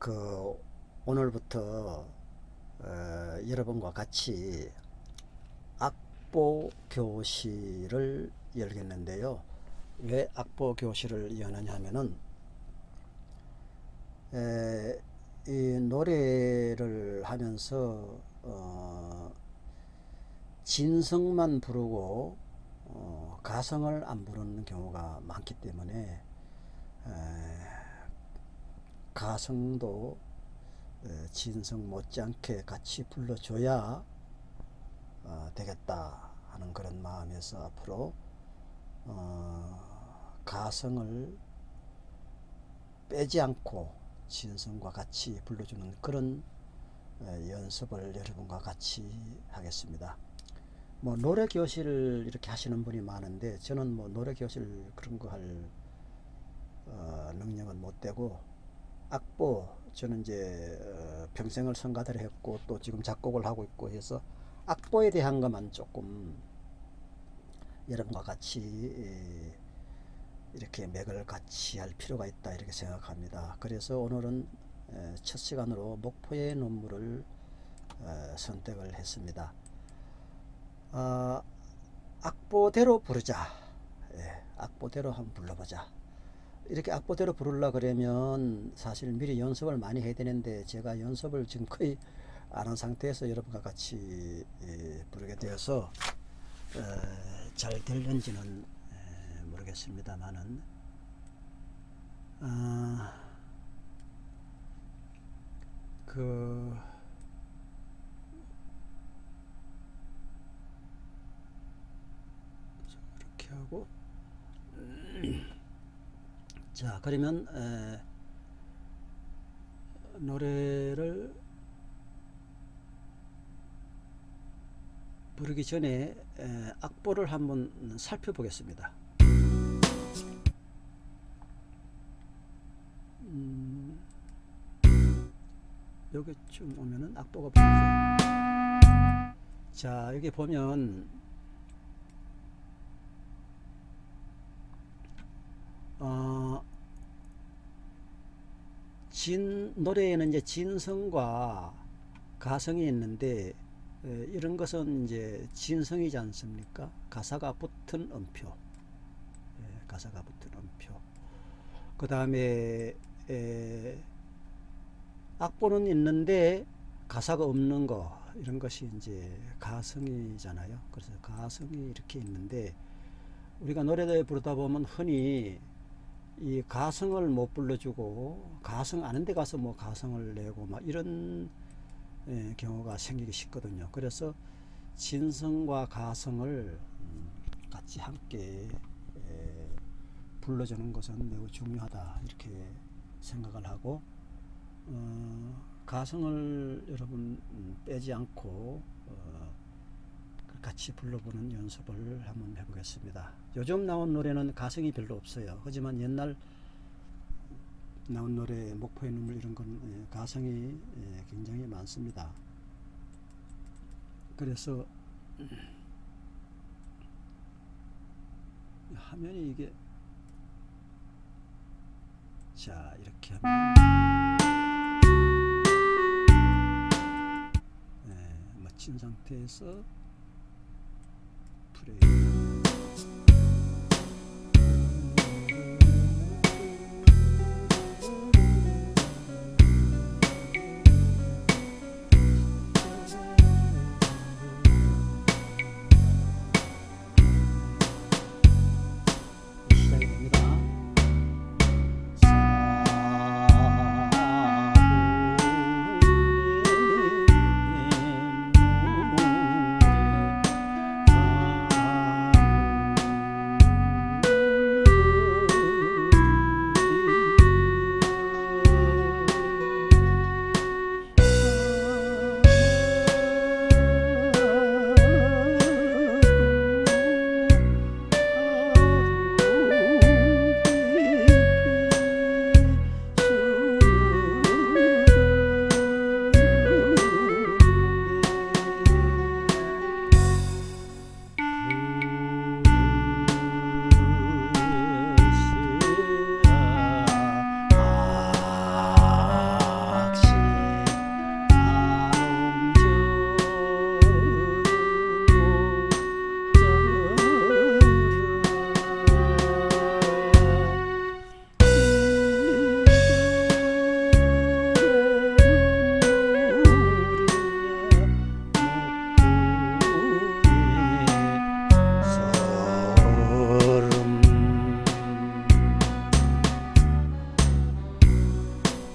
그 오늘부터 어, 여러분과 같이 악보 교실을 열겠는데요. 왜 악보 교실을 여느냐 하면은 에, 이 노래를 하면서 어, 진성만 부르고 어, 가성을 안 부르는 경우가 많기 때문에 에, 가성도 에, 진성 못지않게 같이 불러줘야 어, 되겠다 하는 그런 마음에서 앞으로 어, 가성을 빼지 않고 진성과 같이 불러주는 그런 에, 연습을 여러분과 같이 하겠습니다. 뭐 노래 교실을 이렇게 하시는 분이 많은데 저는 뭐 노래 교실 그런 거할 어, 능력은 못 되고 악보 저는 이제 어, 평생을 성가대를 했고 또 지금 작곡을 하고 있고 해서 악보에 대한 것만 조금 여러분과 같이 에, 이렇게 맥을 같이 할 필요가 있다 이렇게 생각합니다. 그래서 오늘은 에, 첫 시간으로 목포의 눈물을 어, 선택을 했습니다. 어, 악보대로 부르자. 예, 악보대로 한번 불러보자. 이렇게 악보대로 부르려 그러면 사실 미리 연습을 많이 해야 되는데 제가 연습을 지금 거의 안 한 상태에서 여러분과 같이 예, 부르게 되어서 어, 잘 될는지는 에, 모르겠습니다만은 아, 그 이렇게 하고 자 그러면 에, 노래를 부르기 전에 에, 악보를 한번 살펴보겠습니다. 음, 여기쯤 오면은 악보가 보이죠. 자 여기 보면 어, 진 노래에는 이제 진성과 가성이 있는데 에, 이런 것은 이제 진성이지 않습니까? 가사가 붙은 음표, 에, 가사가 붙은 음표. 그 다음에 악보는 있는데 가사가 없는 거 이런 것이 이제 가성이잖아요. 그래서 가성이 이렇게 있는데 우리가 노래를 부르다 보면 흔히 이 가성을 못 불러주고 가성 아는 데 가서 뭐 가성을 내고 막 이런 예, 경우가 생기기 쉽거든요. 그래서 진성과 가성을 음, 같이 함께 예, 불러주는 것은 매우 중요하다 이렇게 생각을 하고 어, 가성을 여러분 음, 빼지 않고 어, 같이 불러보는 연습을 한번 해보겠습니다. 요즘 나온 노래는 가성이 별로 없어요. 하지만 옛날 나온 노래 목포의 눈물 이런 건 예, 가성이 예, 굉장히 많습니다. 그래서 화면이 이게 자 이렇게 하면 네, 마친 상태에서 day.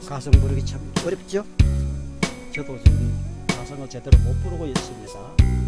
가성 부르기 참 어렵죠? 저도 지금 가성을 제대로 못 부르고 있습니다.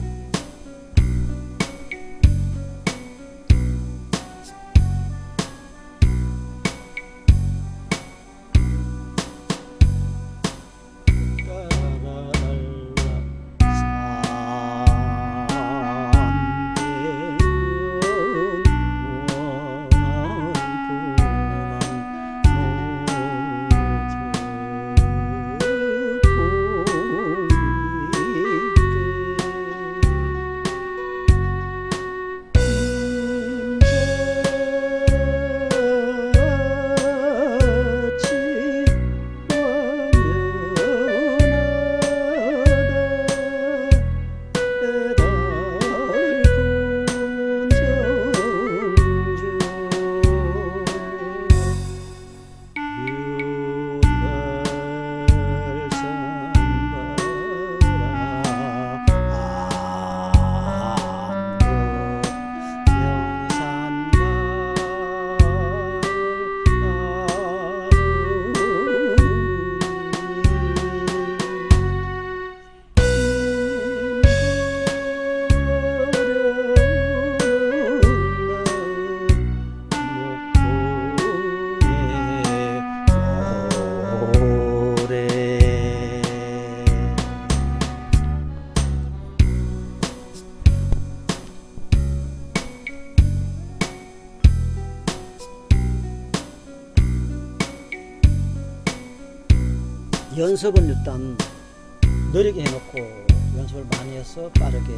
연습은 일단 느리게 해놓고 연습을 많이 해서 빠르게